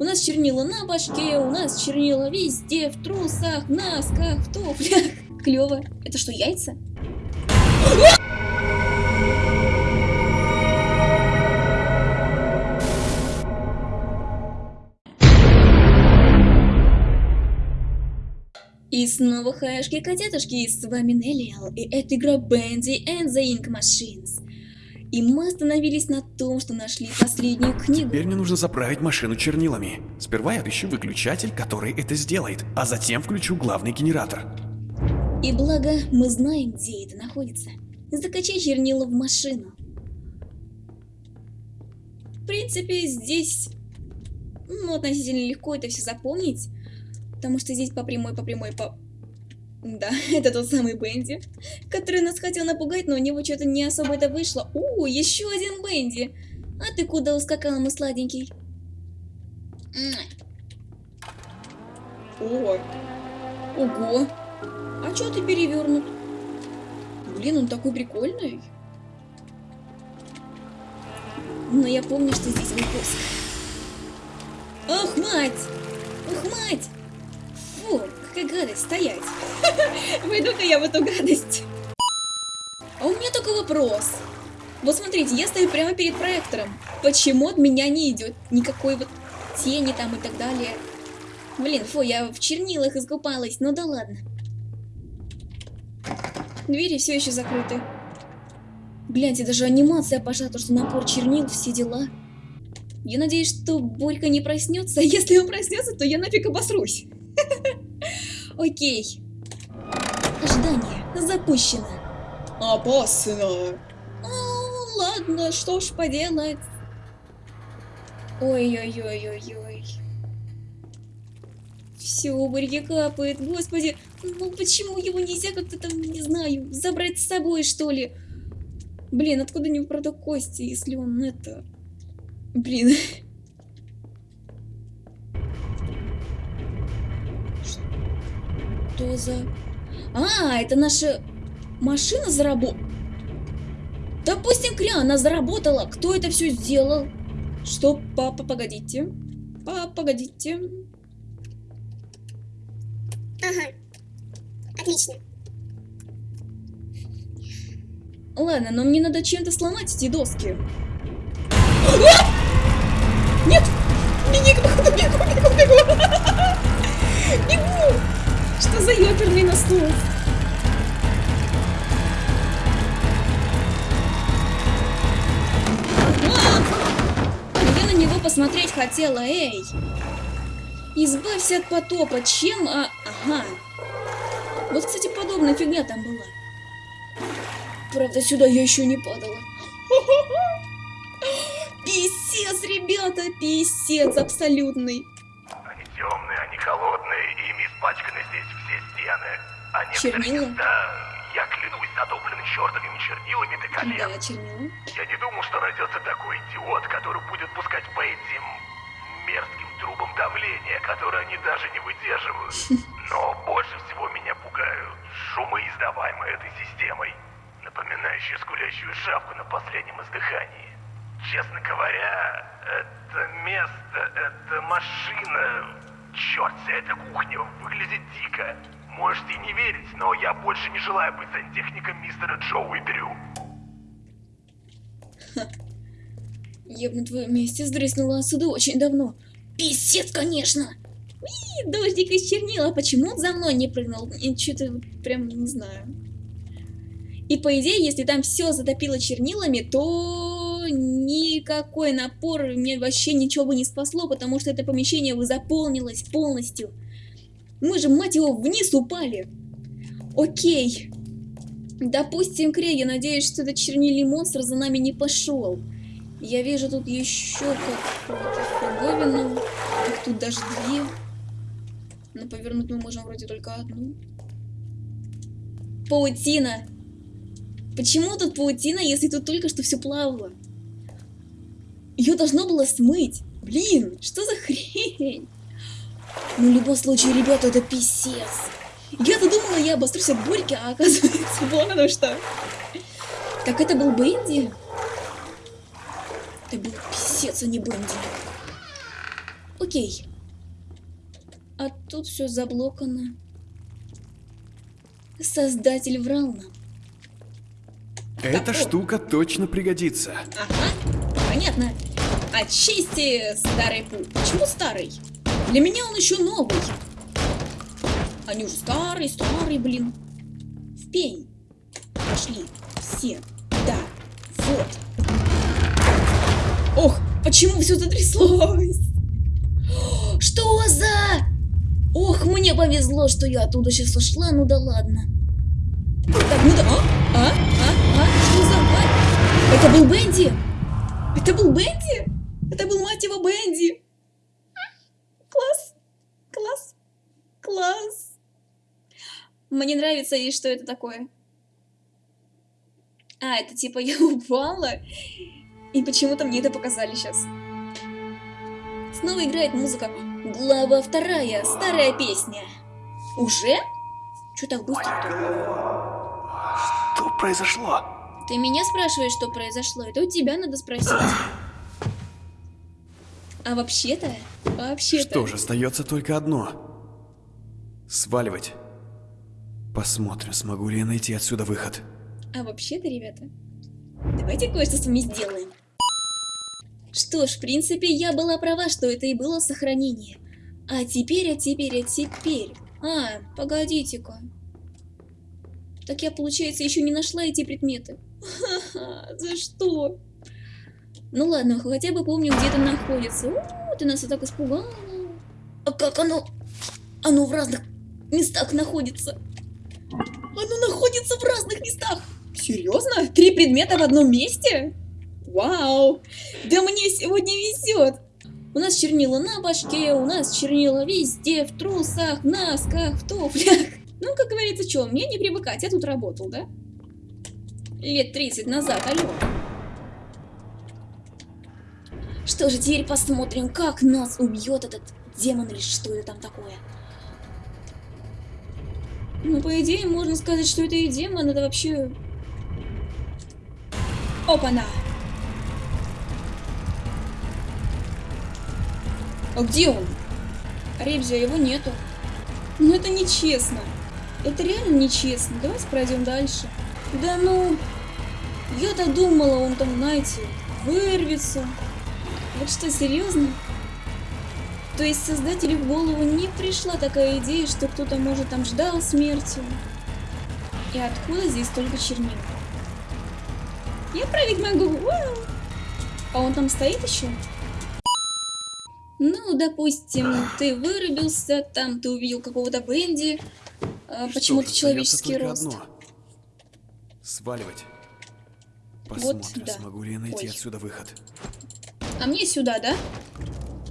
У нас чернила на башке, у нас чернила везде, в трусах, в носках, в туфлях. Клево. Это что, яйца? И снова хаешки котятушки, с вами Неллиал, и это игра Bendy and the Ink Machines. И мы остановились на том, что нашли последнюю книгу. Теперь мне нужно заправить машину чернилами. Сперва я отыщу выключатель, который это сделает, а затем включу главный генератор. И благо мы знаем, где это находится. Закачай чернила в машину. В принципе, здесь ну, относительно легко это все запомнить. Потому что здесь по прямой, по прямой, по... Да, это тот самый Бенди, который нас хотел напугать, но у него что-то не особо это вышло. У, еще один Бенди. А ты куда ускакал, мой сладенький? О, ого. А что ты перевернут? Блин, он такой прикольный. Но я помню, что здесь выпуск. Ох, мать! Ох, мать! Какая гадость, стоять. Войду-ка я в эту гадость. А у меня только вопрос. Вот смотрите, я стою прямо перед проектором. Почему от меня не идет никакой вот тени там и так далее? Блин, фу, я в чернилах искупалась, ну да ладно. Двери все еще закрыты. Гляньте, даже анимация пошла, то что напор чернил, все дела. Я надеюсь, что Борька не проснется. Если он проснется, то я нафиг обосрусь. Окей. Ожидание запущено. Опасно. О, ладно, что ж поделать. Ой-ой-ой-ой-ой. Все, у Борьки капает. Господи, ну почему его нельзя как-то там, не знаю, забрать с собой, что ли? Блин, откуда не правда кости, если он это... Блин. Что за... А, это наша машина заработала. Допустим, Кря, она заработала. Кто это все сделал? Что, папа, погодите. Папа, погодите. Ага. Отлично. Ладно, но мне надо чем-то сломать эти доски. Нет! Беги, Что за ёперный него посмотреть хотела, эй! Избавься от потопа, чем... А... Ага. Вот, кстати, подобная фигня там была. Правда, сюда я еще не падала. Писец, ребята, писец абсолютный. Испачканы здесь все стены. Они Чернила? Да, я клянусь натоплены чертовыми чернилами до колен. Да, чернила. Я не думал, что найдется такой идиот, который будет пускать по этим мерзким трубам давления, которые они даже не выдерживают. Но больше всего меня пугают шумы, издаваемые этой системой, напоминающие скулящую шавку на последнем издыхании. Честно говоря, это место, эта машина, черт, вся эта кухня выглядит дико. Можете не верить, но я больше не желаю быть сантехником мистера Джоуи Дрю. Я бы на твоем месте сдрыснула отсюда очень давно. Писец, конечно! Уи, дождик из чернила, почему он за мной не прыгнул? Что-то прям не знаю. И по идее, если там все затопило чернилами, то никакой напор мне вообще ничего бы не спасло, потому что это помещение бы заполнилось полностью. Мы же, мать его, вниз упали. Окей. Допустим, Крей, я надеюсь, что этот чернильный монстр за нами не пошел. Я вижу тут еще фиговину. Их тут даже две. Но повернуть мы можем вроде только одну. Паутина. Почему тут паутина, если тут только что все плавало? Ее должно было смыть. Блин, что за хрень? Ну, в любом случае, ребята, это писец. Я-то думала, я обосрусь от Борьки, а оказывается, вон оно что. Так это был Бенди? Это был писец, а не Бенди. Окей. А тут все заблокано. Создатель врал нам. Эта о. штука точно пригодится. Ага, понятно. Очисти старый путь. Почему старый? Для меня он еще новый. Уже старый, старый, блин. В пень. Пошли. Все. Да. Вот. Ох, почему все затряслось? Что за... Ох, мне повезло, что я оттуда сейчас ушла, ну да ладно. Так, ну да... А? А? А? А? Что за... А? Это был Бенди? Это был Бенди? Это был, мать его, Бенди. Класс. Класс. Класс. Мне нравится, и что это такое. А, это типа я упала, и почему-то мне это показали сейчас. Снова играет музыка. Глава вторая, старая песня. Уже? Че так быстро? Что произошло? Ты меня спрашиваешь, что произошло? Это у тебя надо спросить. А вообще-то, вообще-то... Что же, остается только одно. Сваливать. Посмотрим, смогу ли я найти отсюда выход. А вообще-то, ребята, давайте кое-что с вами сделаем. Что ж, в принципе, я была права, что это и было сохранение. А теперь, а теперь, а теперь... А, погодите-ка. Так я, получается, еще не нашла эти предметы. Ха-ха, за что? Ну ладно, хотя бы помню, где это находится. О, ты нас и так испугала. А как оно? Оно в разных местах находится. Оно находится в разных местах. Серьезно? Три предмета в одном месте? Вау! Да мне сегодня везет! У нас чернила на башке, у нас чернила везде, в трусах, носках, в туфлях. Ну, как говорится, что, мне не привыкать, я тут работал, да? Лет 30 назад, алло. Что же, теперь посмотрим, как нас убьет этот демон или что это там такое. Ну, по идее, можно сказать, что это и демон, это вообще... Опа-на! А где он? Ребзя, его нету. Ну это нечестно. Это реально нечестно. Давайте пройдем дальше. Да ну... Я-то думала, он там, знаете, вырвется. Вот что, серьезно? То есть создателю в голову не пришла такая идея, что кто-то, может, там ждал смерти. И откуда здесь только чернила? Я прыгать могу! Вау! А он там стоит еще? Ну, допустим, ты вырубился, там ты увидел какого-то Бенди, а, почему-то человеческий рост. одно. Сваливать. Посмотрим, да. смогу ли я найти Ой. отсюда выход. А мне сюда, да?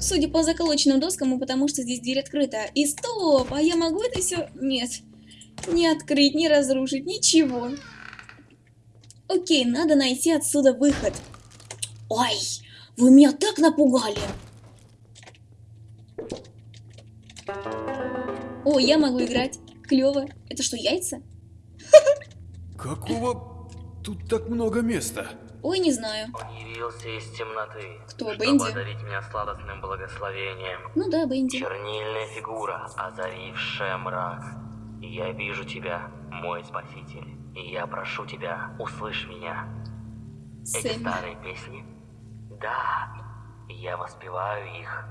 Судя по заколоченным доскам, и потому что здесь дверь открыта. И стоп, а я могу это все? Нет. Не открыть, не разрушить, ничего. Окей, надо найти отсюда выход. Ой, вы меня так напугали. О, я могу играть. Клево. Это что, яйца? Какого тут так много места? Ой, не знаю. Он явился из темноты, Кто, чтобы Бенди? одарить меня сладостным благословением. Ну да, Бенди. Чернильная фигура, озарившая мрак. Я вижу тебя, мой спаситель, и я прошу тебя, услышь меня. Эти Сэм. старые песни? Да, я воспеваю их,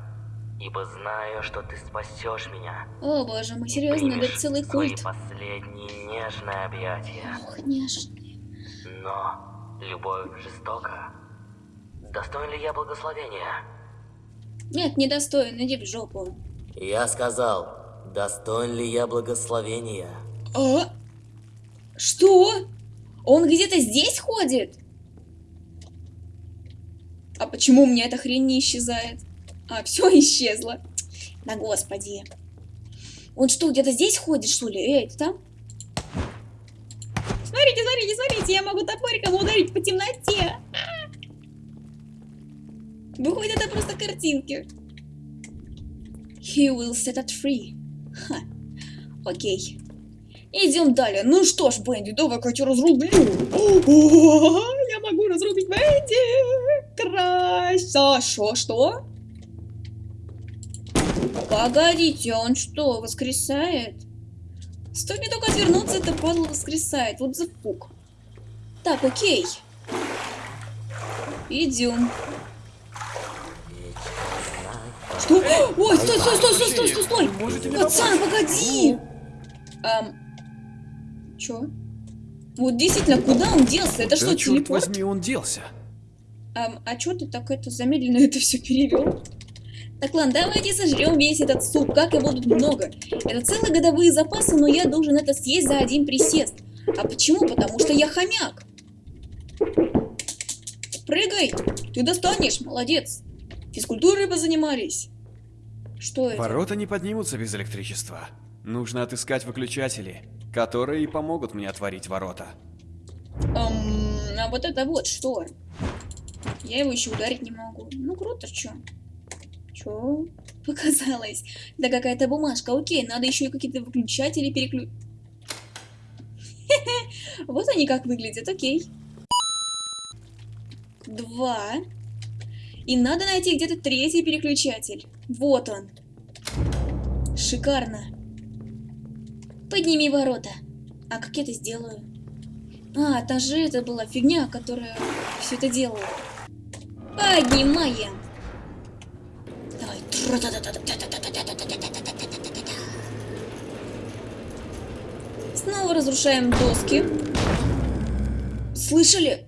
ибо знаю, что ты спасешь меня. О, боже мой, серьезно, это целый свои культ. последние нежные объятия. Ох, нежный. Но любовь жестока. Достоин ли я благословения? Нет, недостоин, иди в жопу. Я сказал, достоин ли я благословения? А? Что? Он где-то здесь ходит? А почему у меня эта хрень не исчезает? А, все исчезло. Да господи. Он что, где-то здесь ходит, что ли? Эй, ты там? Смотрите, смотрите, я могу топориком ударить по темноте. А! Выходит, это просто картинки. He will set us free. Ха. Окей. Идем далее. Ну что ж, Бенди, давай-ка я тебя разрублю. О, я могу разрубить Бенди. Красо. Что, что? Погодите, а он что, воскресает? Стоит мне только отвернуться, это падла воскресает. Вот запук. Так, окей. Идем. Что? Ой, стой, стой, стой, стой, стой, стой, стой! Пацан, погоди! Эм, чё? Вот действительно, куда он делся? Это что, Да, телепорт? возьми, он делся. Эм, а чё ты так это замедленно это все перевел? Так, ладно, давайте сожрем весь этот суп, как его тут много. Это целые годовые запасы, но я должен это съесть за один присест. А почему? Потому что я хомяк. Прыгай! Ты достанешь, молодец. Физкультурой позанимались. Что это? Ворота не поднимутся без электричества. Нужно отыскать выключатели, которые помогут мне отворить ворота. Эм, а вот это вот что? Я его еще ударить не могу. Ну круто, чё? Чё? Показалось. Да какая-то бумажка. Окей, надо еще и какие-то выключатели переклю... Вот они как выглядят, окей. Два. И надо найти где-то третий переключатель. Вот он. Шикарно. Подними ворота. А как я это сделаю? А, та же это была фигня, которая все это делала. Поднимаем. Давай. Снова разрушаем доски. Слышали?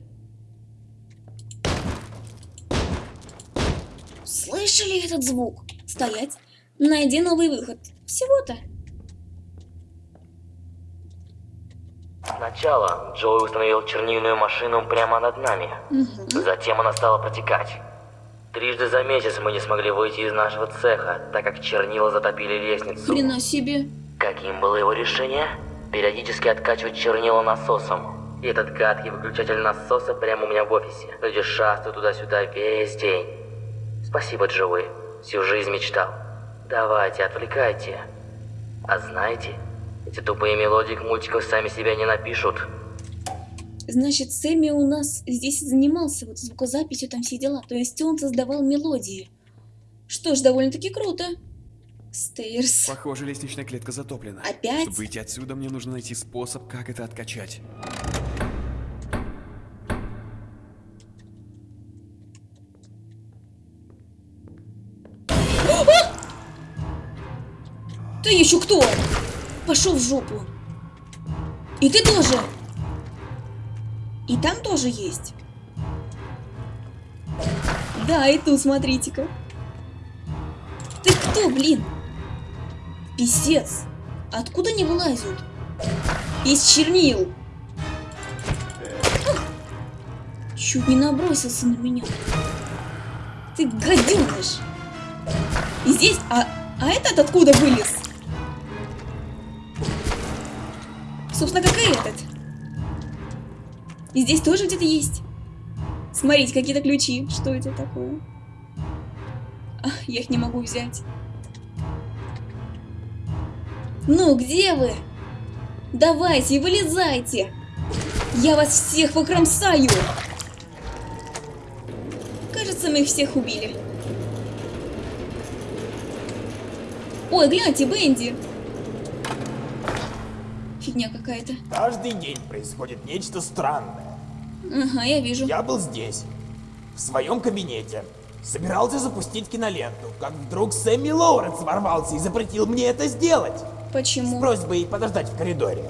Слышали этот звук? Стоять. Найди новый выход. Всего-то. Сначала Джоуи установил чернильную машину прямо над нами. Мгм. Затем она стала протекать. Трижды за месяц мы не смогли выйти из нашего цеха, так как чернила затопили лестницу. Хрена себе. Каким было его решение? Периодически откачивать чернила насосом. И этот гадкий выключатель насоса прямо у меня в офисе. Люди шастают туда-сюда весь день. Спасибо, Джоуи. Всю жизнь мечтал. Давайте, отвлекайте. А знаете, эти тупые мелодии к мультикам сами себя не напишут. Значит, Сэмми у нас здесь занимался вот звукозаписью, там все дела. То есть он создавал мелодии. Что ж, довольно-таки круто. Стейрс. Похоже, лестничная клетка затоплена. Опять? Чтобы выйти отсюда, мне нужно найти способ, как это откачать. Ты еще кто? Пошел в жопу. И ты тоже. И там тоже есть. Да, и тут смотрите-ка. Ты кто, блин? Писец. Откуда они вылазят? Из чернил. Ах! Чуть не набросился на меня. Ты гаденыш. И здесь... А, а этот откуда вылез? Собственно, как и этот. И здесь тоже где-то есть. Смотрите, какие-то ключи. Что это такое? А, я их не могу взять. Ну, где вы? Давайте, вылезайте. Я вас всех покромсаю. Кажется, мы их всех убили. Ой, гляньте, Бенди. Фигня какая-то. Каждый день происходит нечто странное. Ага, я вижу. Я был здесь, в своем кабинете, собирался запустить киноленту, как вдруг Сэмми Лоуренс ворвался и запретил мне это сделать. С Почему? просьбой подождать в коридоре.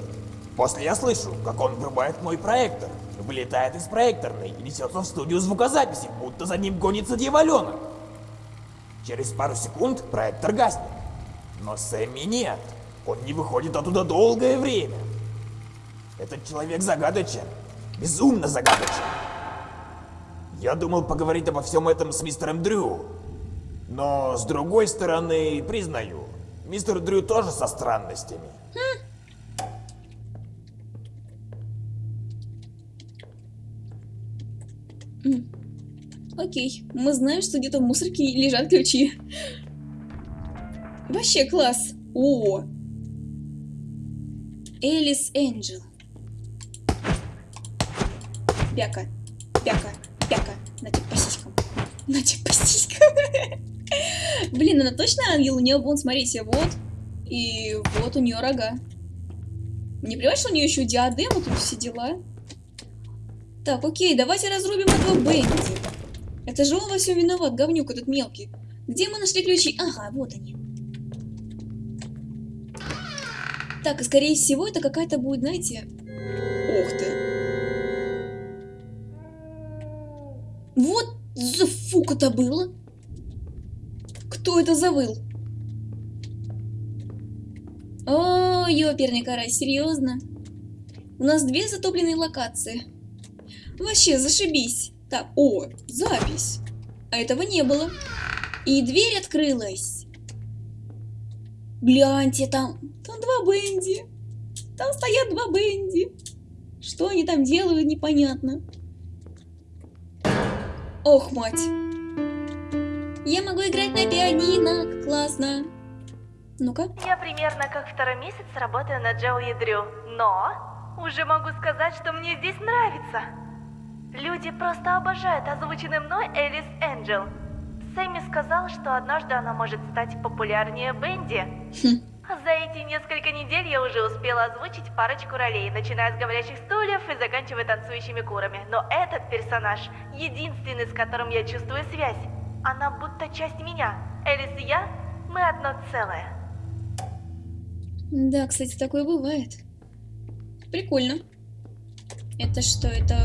После я слышу, как он врубает мой проектор, вылетает из проекторной и несется в студию звукозаписи, будто за ним гонится дьяволенок. Через пару секунд проектор гаснет. Но Сэмми нет. Он не выходит оттуда долгое время. Этот человек загадочен. Безумно загадочен. Я думал поговорить обо всем этом с мистером Дрю. Но с другой стороны, признаю, мистер Дрю тоже со странностями. Окей, мы знаем, что где-то в мусорке лежат ключи. Вообще класс. О! Элис Энджел. Пяка, пяка, пяка. На тебе по сиськам. На тебе по сиськам. Блин, она точно ангел? У нее, вон, смотрите, вот. И вот у нее рога. Не плевать, что у нее еще диадема, тут все дела. Так, окей, давайте разрубим этого Бенди. Это же он во всем виноват, говнюк этот мелкий. Где мы нашли ключи? Ага, вот они. Так, скорее всего, это какая-то будет, знаете... Ух ты. Вот за фук это было. Кто это завыл? О, ёперный карась, серьезно? У нас две затопленные локации. Вообще, зашибись. Так, о, запись. А этого не было. И дверь открылась. Гляньте, там, там два Бенди. Там стоят два Бенди. Что они там делают, непонятно. Ох, мать. Я могу играть на пианино, классно. Ну-ка. Я примерно как второй месяц работаю на Джоуи Дрю, но уже могу сказать, что мне здесь нравится. Люди просто обожают озвученный мной Элис Энджел. Сэмми сказал, что однажды она может стать популярнее Бенди. За эти несколько недель я уже успела озвучить парочку ролей, начиная с говорящих стульев и заканчивая танцующими курами. Но этот персонаж единственный, с которым я чувствую связь. Она будто часть меня. Элис и я, мы одно целое. Да, кстати, такое бывает. Прикольно. Это что, это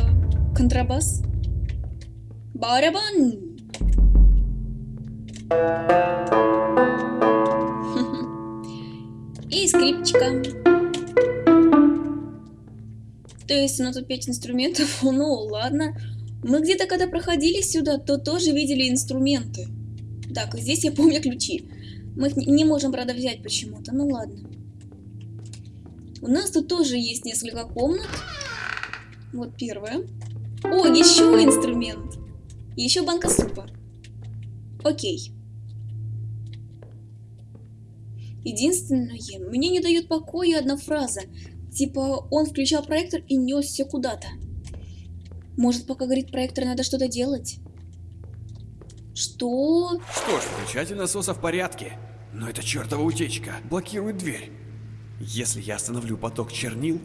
контрабас? Барабан! И скрипочка. То есть у нас тут 5 инструментов? Ну, ладно. Мы где-то, когда проходили сюда, то тоже видели инструменты. Так, здесь я помню ключи. Мы их не можем, правда, взять почему-то. Ну ладно. У нас тут тоже есть несколько комнат. Вот первая. О, еще инструмент. Еще банка супа. Окей. Единственное, мне не дает покоя одна фраза. Типа, он включал проектор и несся куда-то. Может, пока говорит проектор, надо что-то делать? Что? Что ж, включатель насоса в порядке. Но эта чертова утечка блокирует дверь. Если я остановлю поток чернил,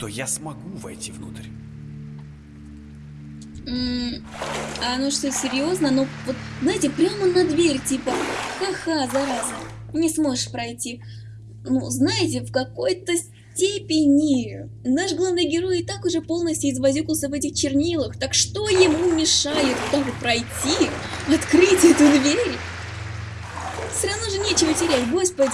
то я смогу войти внутрь. А ну что, серьезно? Ну, вот, знаете, прямо на дверь, типа, ха-ха, зараза, не сможешь пройти. Ну, знаете, в какой-то степени наш главный герой и так уже полностью извозюкался в этих чернилах, так что ему мешает так пройти, открыть эту дверь? Все равно же нечего терять, господи.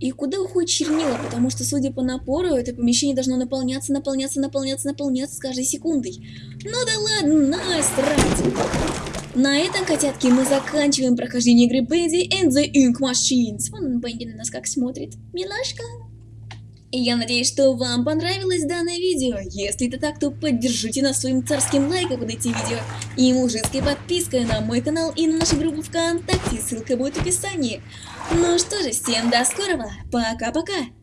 И куда уходит чернила? Потому что, судя по напору, это помещение должно наполняться, наполняться, наполняться, наполняться с каждой секундой. Ну да ладно, насрать. На этом, котятки, мы заканчиваем прохождение игры Bendy and the Ink Machines. Вон Бенди на нас как смотрит. Милашка. И я надеюсь, что вам понравилось данное видео. Если это так, то поддержите нас своим царским лайком под этим видео и мужицкой подпиской на мой канал и на нашу группу ВКонтакте, ссылка будет в описании. Ну что же, всем до скорого, пока-пока!